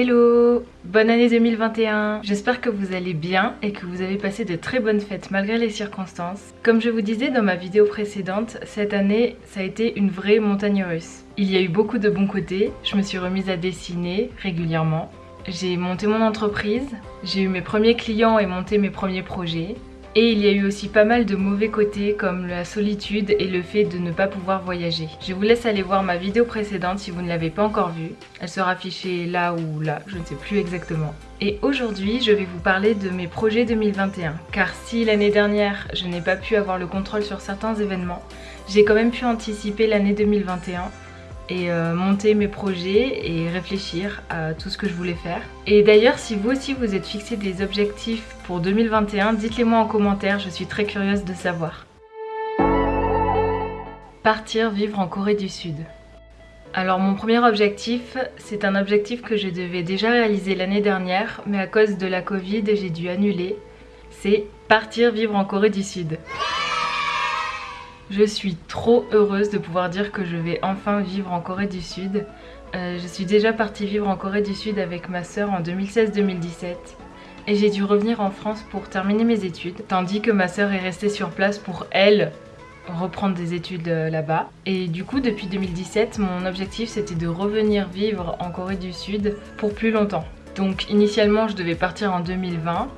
Hello Bonne année 2021 J'espère que vous allez bien et que vous avez passé de très bonnes fêtes malgré les circonstances. Comme je vous disais dans ma vidéo précédente, cette année ça a été une vraie montagne russe. Il y a eu beaucoup de bons côtés, je me suis remise à dessiner régulièrement. J'ai monté mon entreprise, j'ai eu mes premiers clients et monté mes premiers projets. Et il y a eu aussi pas mal de mauvais côtés comme la solitude et le fait de ne pas pouvoir voyager. Je vous laisse aller voir ma vidéo précédente si vous ne l'avez pas encore vue. Elle sera affichée là ou là, je ne sais plus exactement. Et aujourd'hui, je vais vous parler de mes projets 2021. Car si l'année dernière, je n'ai pas pu avoir le contrôle sur certains événements, j'ai quand même pu anticiper l'année 2021 et euh, monter mes projets et réfléchir à tout ce que je voulais faire. Et d'ailleurs, si vous aussi vous êtes fixé des objectifs pour 2021, dites-les moi en commentaire, je suis très curieuse de savoir. Partir vivre en Corée du Sud. Alors mon premier objectif, c'est un objectif que je devais déjà réaliser l'année dernière, mais à cause de la Covid, j'ai dû annuler. C'est partir vivre en Corée du Sud. Je suis trop heureuse de pouvoir dire que je vais enfin vivre en Corée du Sud. Euh, je suis déjà partie vivre en Corée du Sud avec ma sœur en 2016-2017 et j'ai dû revenir en France pour terminer mes études, tandis que ma sœur est restée sur place pour elle reprendre des études euh, là-bas. Et du coup, depuis 2017, mon objectif c'était de revenir vivre en Corée du Sud pour plus longtemps. Donc initialement, je devais partir en 2020.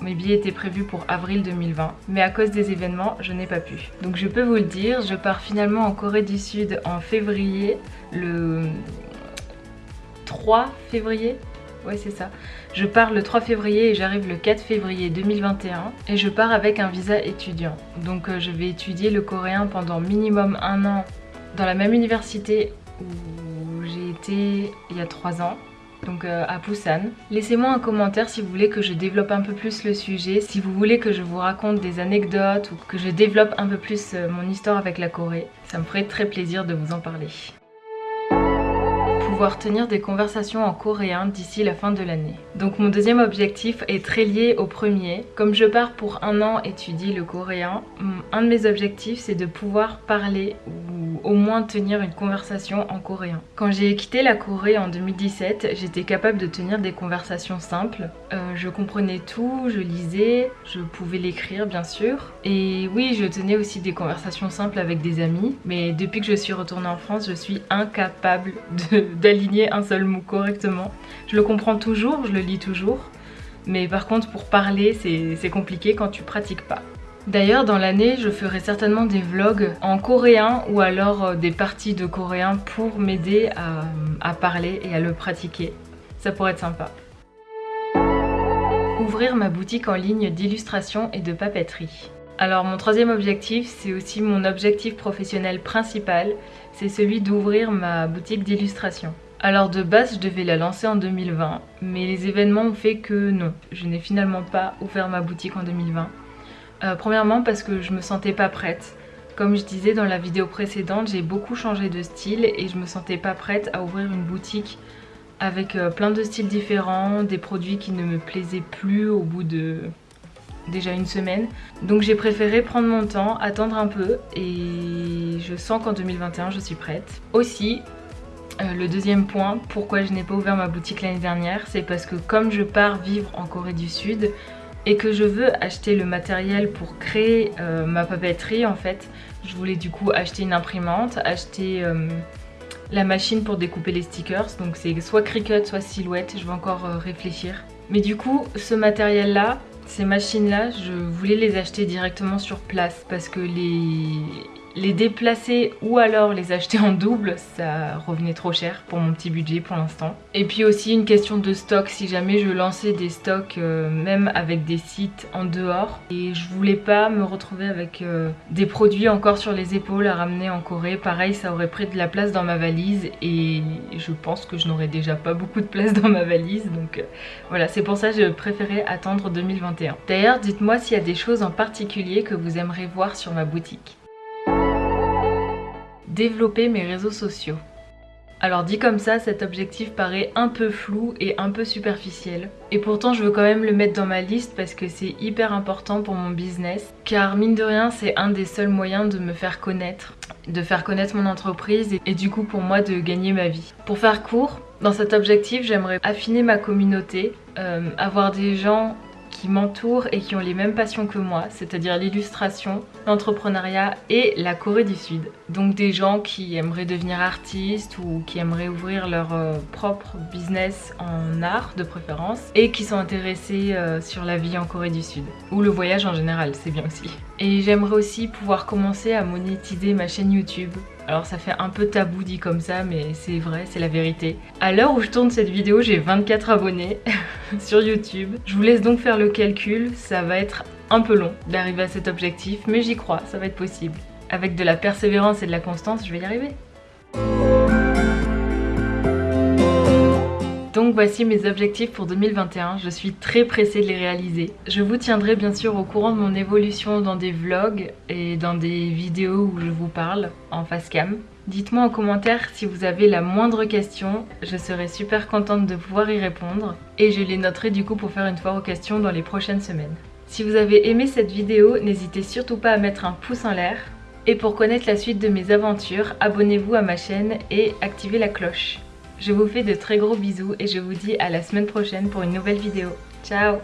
Mes billets étaient prévus pour avril 2020, mais à cause des événements, je n'ai pas pu. Donc je peux vous le dire, je pars finalement en Corée du Sud en février, le 3 février Ouais c'est ça. Je pars le 3 février et j'arrive le 4 février 2021 et je pars avec un visa étudiant. Donc euh, je vais étudier le coréen pendant minimum un an dans la même université où j'ai été il y a 3 ans donc euh, à Busan. Laissez-moi un commentaire si vous voulez que je développe un peu plus le sujet, si vous voulez que je vous raconte des anecdotes ou que je développe un peu plus euh, mon histoire avec la Corée. Ça me ferait très plaisir de vous en parler pouvoir tenir des conversations en coréen d'ici la fin de l'année. Donc mon deuxième objectif est très lié au premier. Comme je pars pour un an étudier le coréen, un de mes objectifs c'est de pouvoir parler ou au moins tenir une conversation en coréen. Quand j'ai quitté la Corée en 2017, j'étais capable de tenir des conversations simples. Euh, je comprenais tout, je lisais, je pouvais l'écrire bien sûr. Et oui, je tenais aussi des conversations simples avec des amis. Mais depuis que je suis retournée en France, je suis incapable de d'aligner un seul mot correctement. Je le comprends toujours, je le lis toujours, mais par contre pour parler c'est compliqué quand tu pratiques pas. D'ailleurs dans l'année je ferai certainement des vlogs en coréen ou alors euh, des parties de coréen pour m'aider à, à parler et à le pratiquer. Ça pourrait être sympa. Ouvrir ma boutique en ligne d'illustration et de papeterie. Alors mon troisième objectif, c'est aussi mon objectif professionnel principal, c'est celui d'ouvrir ma boutique d'illustration. Alors de base, je devais la lancer en 2020, mais les événements ont fait que non, je n'ai finalement pas ouvert ma boutique en 2020. Euh, premièrement parce que je me sentais pas prête. Comme je disais dans la vidéo précédente, j'ai beaucoup changé de style et je me sentais pas prête à ouvrir une boutique avec euh, plein de styles différents, des produits qui ne me plaisaient plus au bout de déjà une semaine. Donc j'ai préféré prendre mon temps, attendre un peu et je sens qu'en 2021 je suis prête. Aussi, euh, le deuxième point, pourquoi je n'ai pas ouvert ma boutique l'année dernière, c'est parce que comme je pars vivre en Corée du Sud et que je veux acheter le matériel pour créer euh, ma papeterie en fait, je voulais du coup acheter une imprimante, acheter euh, la machine pour découper les stickers, donc c'est soit Cricut, soit Silhouette, je vais encore réfléchir. Mais du coup, ce matériel là, ces machines-là, je voulais les acheter directement sur place parce que les, les déplacer ou alors les acheter en double, ça revenait trop cher pour mon petit budget pour l'instant. Et puis aussi une question de stock, si jamais je lançais des stocks euh, même avec des sites en dehors et je voulais pas me retrouver avec euh, des produits encore sur les épaules à ramener en Corée. Pareil, ça aurait pris de la place dans ma valise et je pense que je n'aurais déjà pas beaucoup de place dans ma valise. Donc euh, voilà, c'est pour ça que je préférais attendre 2021. D'ailleurs, dites-moi s'il y a des choses en particulier que vous aimeriez voir sur ma boutique développer mes réseaux sociaux. Alors dit comme ça, cet objectif paraît un peu flou et un peu superficiel. Et pourtant je veux quand même le mettre dans ma liste parce que c'est hyper important pour mon business. Car mine de rien c'est un des seuls moyens de me faire connaître, de faire connaître mon entreprise et, du coup pour moi de gagner ma vie. Pour faire court, dans cet objectif j'aimerais affiner ma communauté, euh, avoir des gens m'entourent et qui ont les mêmes passions que moi, c'est-à-dire l'illustration, l'entrepreneuriat et la Corée du Sud. Donc des gens qui aimeraient devenir artistes ou qui aimeraient ouvrir leur euh, propre business en art de préférence et qui sont intéressés euh, sur la vie en Corée du Sud. Ou le voyage en général, c'est bien aussi. Et j'aimerais aussi pouvoir commencer à monétiser ma chaîne YouTube alors ça fait un peu tabou dit comme ça, mais c'est vrai, c'est la vérité. À l'heure où je tourne cette vidéo, j'ai 24 abonnés sur YouTube. Je vous laisse donc faire le calcul, ça va être un peu long d'arriver à cet objectif, mais j'y crois, ça va être possible. Avec de la persévérance et de la constance, je vais y arriver. Donc voici mes objectifs pour 2021, je suis très pressée de les réaliser. Je vous tiendrai bien sûr au courant de mon évolution dans des vlogs et dans des vidéos où je vous parle en face cam. Dites-moi en commentaire si vous avez la moindre question, je serai super contente de pouvoir y répondre et je les noterai du coup pour faire une foire aux questions dans les prochaines semaines. Si vous avez aimé cette vidéo, n'hésitez surtout pas à mettre un pouce en l'air. Et pour connaître la suite de mes aventures, abonnez-vous à ma chaîne et activez la cloche. Je vous fais de très gros bisous et je vous dis à la semaine prochaine pour une nouvelle vidéo. Ciao